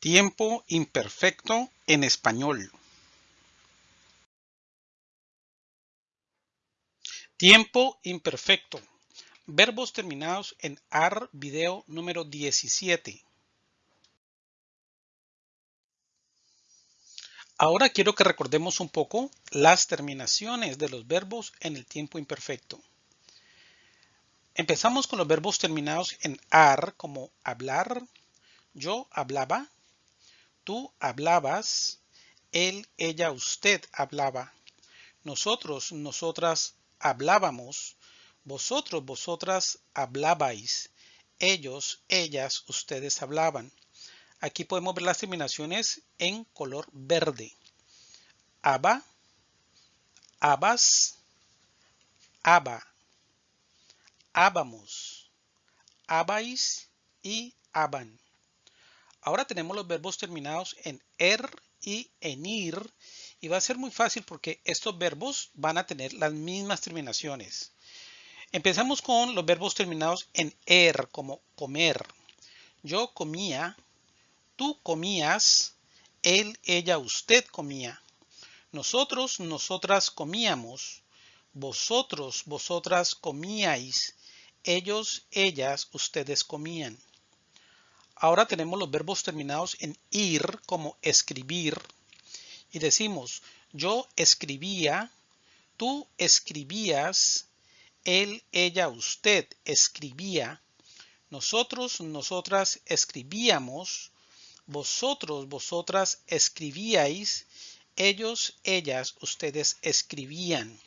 Tiempo imperfecto en español. Tiempo imperfecto. Verbos terminados en AR video número 17. Ahora quiero que recordemos un poco las terminaciones de los verbos en el tiempo imperfecto. Empezamos con los verbos terminados en AR como hablar, yo hablaba, Tú hablabas, él, ella, usted hablaba. Nosotros, nosotras hablábamos. Vosotros, vosotras hablabais. Ellos, ellas, ustedes hablaban. Aquí podemos ver las terminaciones en color verde. Aba, abas, aba, ábamos, abais y aban. Ahora tenemos los verbos terminados en er y en ir y va a ser muy fácil porque estos verbos van a tener las mismas terminaciones. Empezamos con los verbos terminados en er como comer. Yo comía, tú comías, él, ella, usted comía. Nosotros, nosotras comíamos. Vosotros, vosotras comíais. Ellos, ellas, ustedes comían. Ahora tenemos los verbos terminados en ir como escribir y decimos yo escribía, tú escribías, él, ella, usted escribía, nosotros, nosotras escribíamos, vosotros, vosotras escribíais, ellos, ellas, ustedes escribían.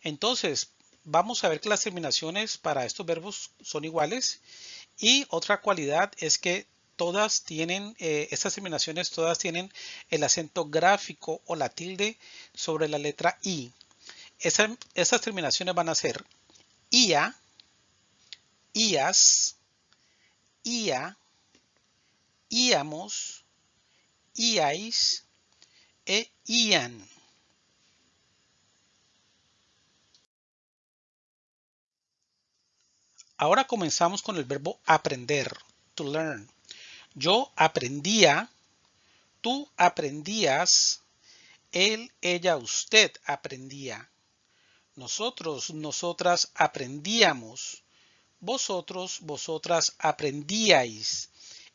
Entonces, vamos a ver que las terminaciones para estos verbos son iguales y otra cualidad es que todas tienen, eh, estas terminaciones todas tienen el acento gráfico o la tilde sobre la letra I. estas terminaciones van a ser IA, IAS, IA, IAMOS, IAIS e IAN. Ahora comenzamos con el verbo aprender, to learn. Yo aprendía, tú aprendías, él, ella, usted aprendía. Nosotros, nosotras aprendíamos. Vosotros, vosotras aprendíais.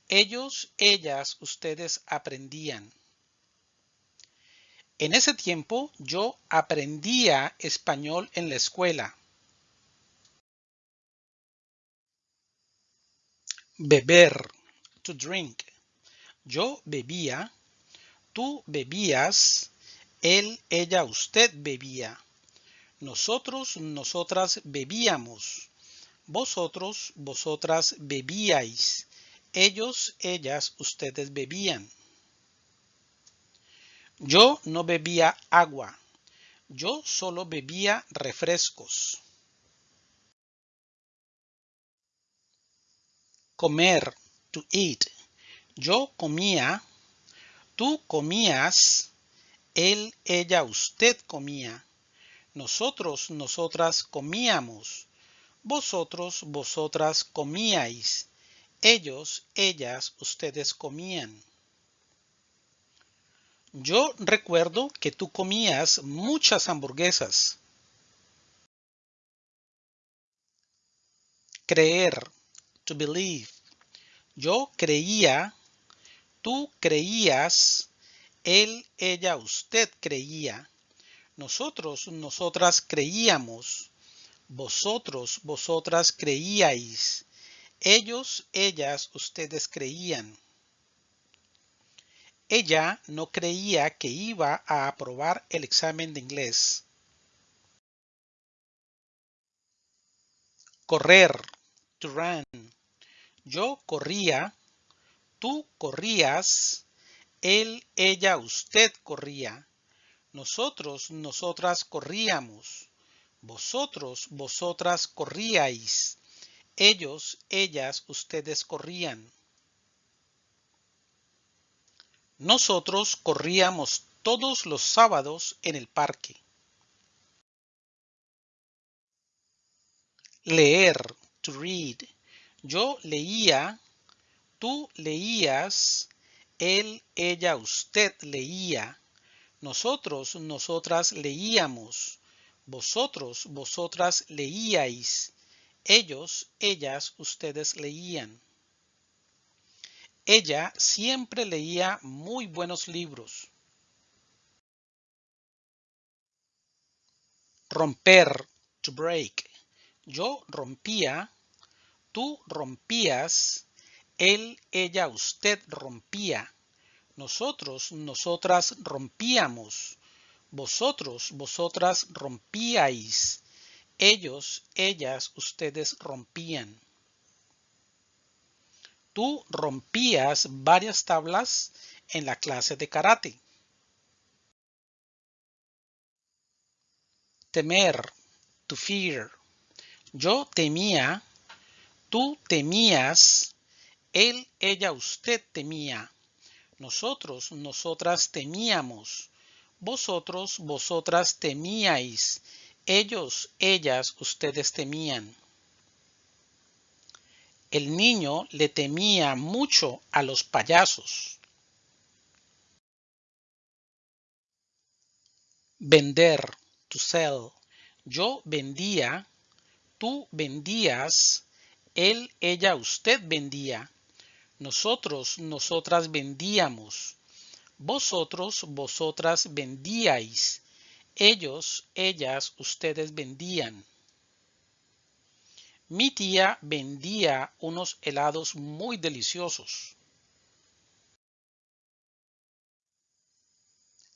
Ellos, ellas, ustedes aprendían. En ese tiempo yo aprendía español en la escuela. Beber, to drink. Yo bebía, tú bebías, él, ella, usted bebía. Nosotros, nosotras bebíamos. Vosotros, vosotras bebíais. Ellos, ellas, ustedes bebían. Yo no bebía agua. Yo solo bebía refrescos. Comer, to eat. Yo comía, tú comías, él, ella, usted comía. Nosotros, nosotras comíamos. Vosotros, vosotras comíais. Ellos, ellas, ustedes comían. Yo recuerdo que tú comías muchas hamburguesas. Creer, to believe. Yo creía, tú creías, él, ella, usted creía. Nosotros, nosotras creíamos. Vosotros, vosotras creíais. Ellos, ellas, ustedes creían. Ella no creía que iba a aprobar el examen de inglés. Correr, to run. Yo corría, tú corrías, él, ella, usted corría. Nosotros, nosotras corríamos. Vosotros, vosotras corríais. Ellos, ellas, ustedes corrían. Nosotros corríamos todos los sábados en el parque. Leer, to read. Yo leía, tú leías, Él, ella, usted leía. Nosotros, nosotras leíamos. Vosotros, vosotras leíais. Ellos, ellas, ustedes leían. Ella siempre leía muy buenos libros. Romper, to break. Yo rompía, tú rompías, él, ella, usted rompía. Nosotros, nosotras rompíamos. Vosotros, vosotras rompíais. Ellos, ellas, ustedes rompían. Tú rompías varias tablas en la clase de karate. Temer, to fear. Yo temía, tú temías, él, ella, usted temía. Nosotros, nosotras temíamos. Vosotros, vosotras temíais. Ellos, ellas, ustedes temían. El niño le temía mucho a los payasos. Vender, to sell. Yo vendía, tú vendías, él, ella, usted vendía. Nosotros, nosotras vendíamos. Vosotros, vosotras vendíais. Ellos, ellas, ustedes vendían. Mi tía vendía unos helados muy deliciosos.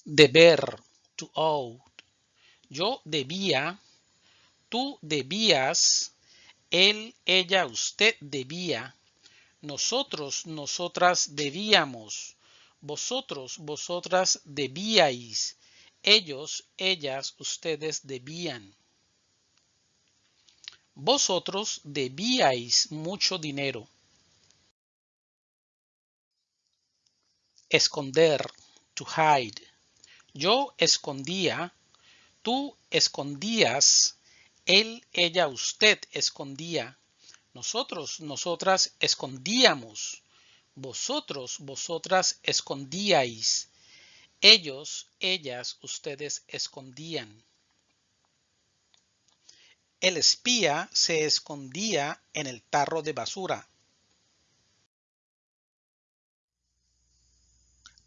Deber, to owe. Yo debía, tú debías, él, ella, usted debía. Nosotros, nosotras debíamos. Vosotros, vosotras debíais. Ellos, ellas, ustedes debían. Vosotros debíais mucho dinero. Esconder, to hide. Yo escondía, tú escondías, él, ella, usted escondía. Nosotros, nosotras escondíamos. Vosotros, vosotras escondíais. Ellos, ellas, ustedes escondían. El espía se escondía en el tarro de basura.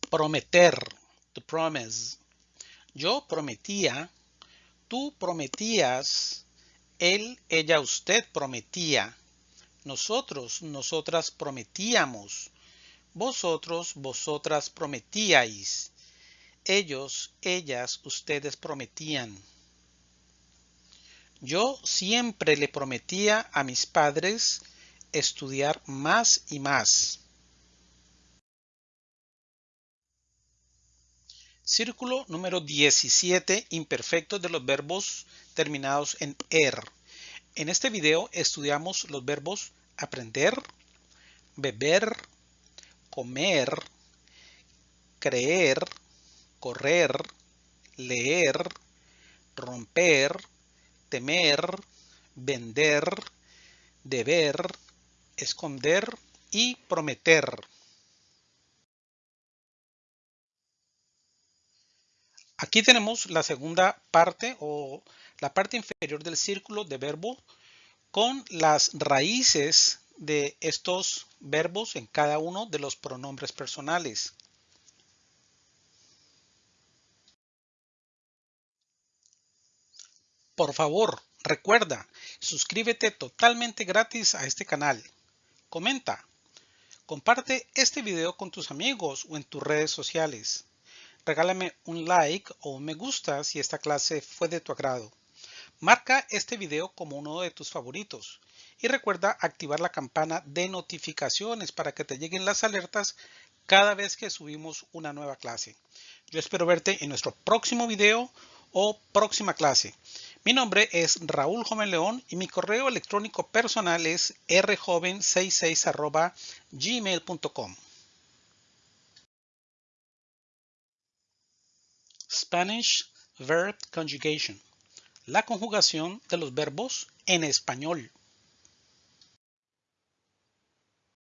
Prometer, to promise. Yo prometía, tú prometías, él, ella, usted prometía. Nosotros, nosotras prometíamos. Vosotros, vosotras prometíais. Ellos, ellas, ustedes prometían. Yo siempre le prometía a mis padres estudiar más y más. Círculo número 17, imperfectos de los verbos terminados en er. En este video estudiamos los verbos aprender, beber, comer, creer, correr, leer, romper, temer, vender, deber, esconder y prometer. Aquí tenemos la segunda parte o la parte inferior del círculo de verbo con las raíces de estos verbos en cada uno de los pronombres personales. Por favor, recuerda, suscríbete totalmente gratis a este canal. Comenta. Comparte este video con tus amigos o en tus redes sociales. Regálame un like o un me gusta si esta clase fue de tu agrado. Marca este video como uno de tus favoritos y recuerda activar la campana de notificaciones para que te lleguen las alertas cada vez que subimos una nueva clase. Yo espero verte en nuestro próximo video o próxima clase. Mi nombre es Raúl Joven León y mi correo electrónico personal es rjoven66 gmail.com. Spanish Verb Conjugation la conjugación de los verbos en español.